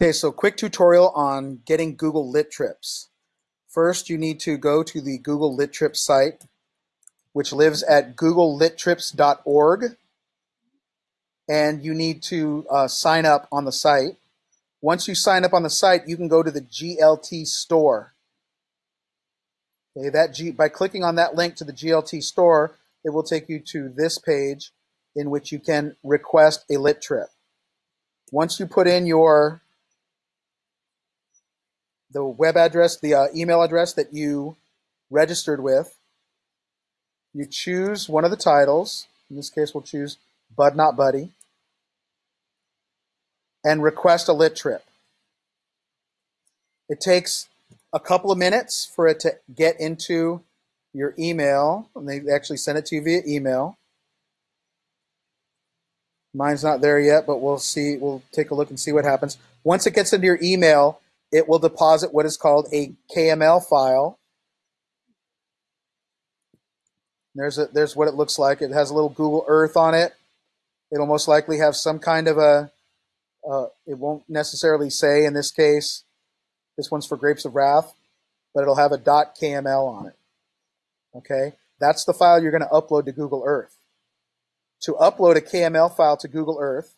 Okay, so quick tutorial on getting Google Lit Trips. First, you need to go to the Google Lit Trips site, which lives at googlelittrips.org, and you need to uh, sign up on the site. Once you sign up on the site, you can go to the GLT store. Okay, that G, by clicking on that link to the GLT store, it will take you to this page in which you can request a lit trip. Once you put in your the web address, the uh, email address that you registered with, you choose one of the titles. In this case, we'll choose Bud Not Buddy, and request a lit trip. It takes a couple of minutes for it to get into your email, and they actually send it to you via email. Mine's not there yet, but we'll see. We'll take a look and see what happens. Once it gets into your email, it will deposit what is called a KML file. There's a, there's what it looks like. It has a little Google Earth on it. It'll most likely have some kind of a. Uh, it won't necessarily say in this case this one's for Grapes of Wrath, but it'll have a .kml on it. Okay, that's the file you're going to upload to Google Earth. To upload a KML file to Google Earth,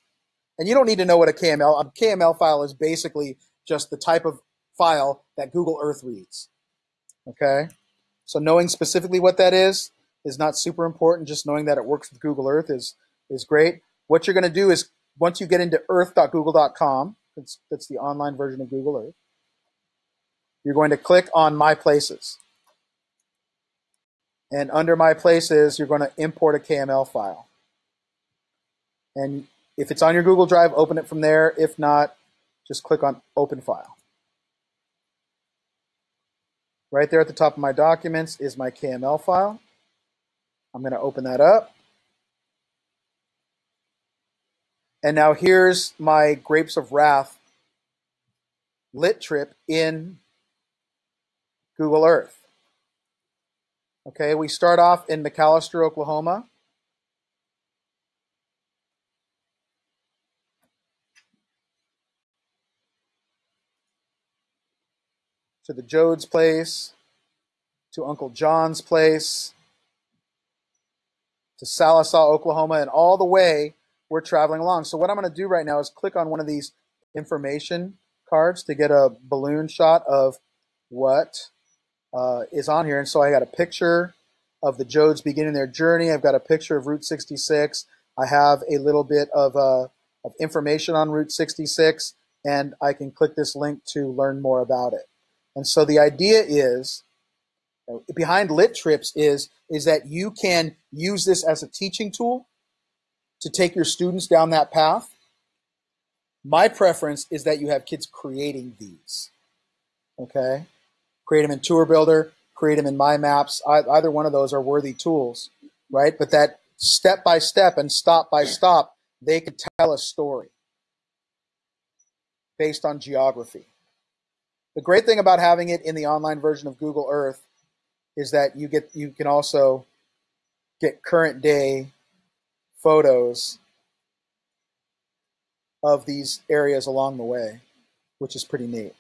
and you don't need to know what a KML, a KML file is basically just the type of file that Google Earth reads. Okay, so knowing specifically what that is is not super important. Just knowing that it works with Google Earth is is great. What you're going to do is once you get into earth.google.com, that's, that's the online version of Google Earth, you're going to click on My Places. And under My Places, you're going to import a KML file. And if it's on your Google Drive, open it from there. If not, just click on Open File. Right there at the top of my documents is my KML file. I'm going to open that up. And now here's my Grapes of Wrath lit trip in Google Earth. Okay, we start off in McAlester, Oklahoma. To the Joad's place, to Uncle John's place, to Sallisaw, Oklahoma, and all the way we're traveling along. So what I'm going to do right now is click on one of these information cards to get a balloon shot of what uh, is on here. And so I got a picture of the Joads beginning their journey. I've got a picture of Route 66. I have a little bit of, uh, of information on Route 66, and I can click this link to learn more about it. And so the idea is, behind Lit Trips is, is that you can use this as a teaching tool to take your students down that path. My preference is that you have kids creating these. Okay? create them in Tour Builder, create them in My Maps. Either one of those are worthy tools, right? But that step by step and stop by stop, they could tell a story based on geography. The great thing about having it in the online version of Google Earth is that you get you can also get current day photos of these areas along the way, which is pretty neat.